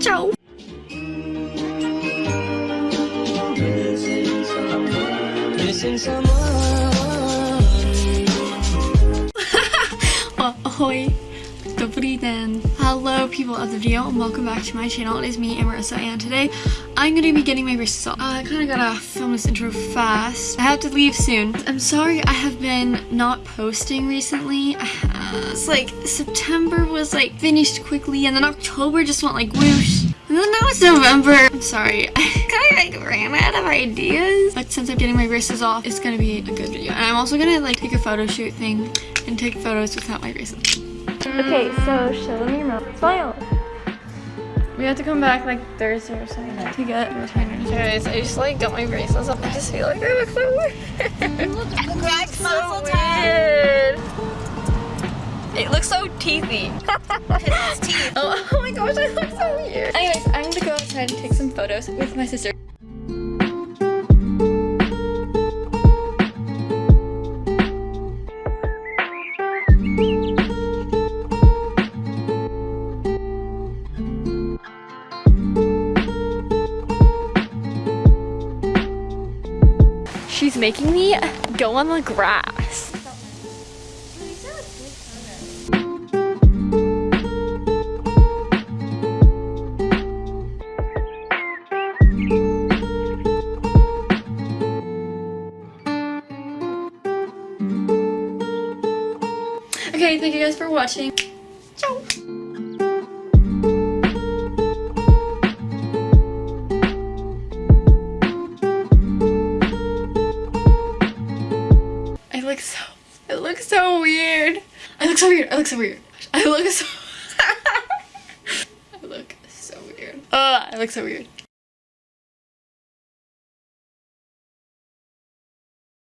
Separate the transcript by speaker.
Speaker 1: Ciao! Oh, well, ahoy! Dobrý den. Hello people of the video and welcome back to my channel. It is me, Amarissa, and today I'm going to be getting my braces off. Uh, I kind of gotta film this intro fast. I have to leave soon. I'm sorry I have been not posting recently. Uh, it's like September was like finished quickly and then October just went like whoosh. And then now it's November. I'm sorry. I kind of like ran out of ideas. But since I'm getting my braces off, it's gonna be a good video. And I'm also gonna like take a photo shoot thing and take photos without my braces.
Speaker 2: Okay, so show them your mouth. Smile.
Speaker 1: We have to come back like Thursday or something to get retainers. Guys, I just like got my braces off. I just feel like I look so weird.
Speaker 2: Greg
Speaker 1: so weird. It looks so teethy.
Speaker 2: his teeth.
Speaker 1: Oh, oh my gosh, I look so weird. Anyways, I'm gonna go outside and take some photos with my sister. She's making me go on the grass. Okay, thank you guys for watching. Ciao. Look so, I look so weird. I look so weird. I look so weird. I look so, I look so weird. Oh, I look so weird.